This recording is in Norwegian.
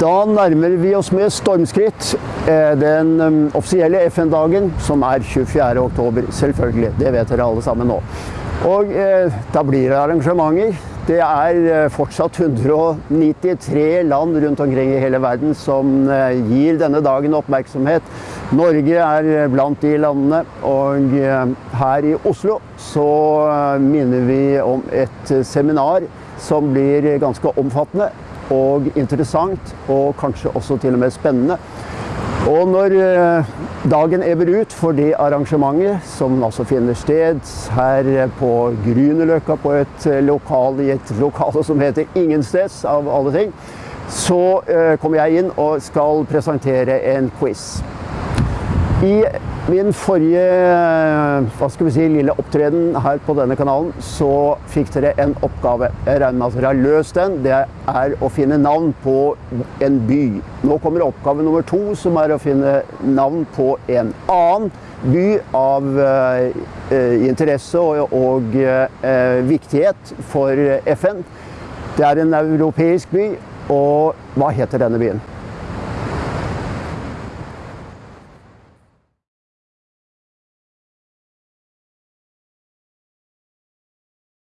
Da nærmer vi oss med stormskritt eh, den um, offisielle FN-dagen, som er 24. oktober. Selvfølgelig, det vet dere alle sammen nå. Og eh, da blir det arrangementer. Det er eh, fortsatt 193 land rundt omkring i hele verden som eh, gir denne dagen oppmerksomhet. Norge er blant de landene, og her i Oslo så minner vi om et seminar som blir ganske omfattende og interessant, og kanskje også til og med spennende. Og når eh, dagen ebber ut for det arrangementet, som altså finner sted her på Grünerløkka på et eh, lokal, i et lokale som heter Ingensteds, av alle ting, så eh, kommer jeg inn og skal presentere en quiz. I min forrige hva skal vi si, lille opptreden her på denne kanalen, så fikk dere en oppgave. Jeg regner med at dere har løst den. Det er å finne navn på en by. Nå kommer oppgave nummer to, som er å finne navn på en annen by av eh, interesse og, og eh, viktighet for FN. Det er en europeisk by, og hva heter denne byen?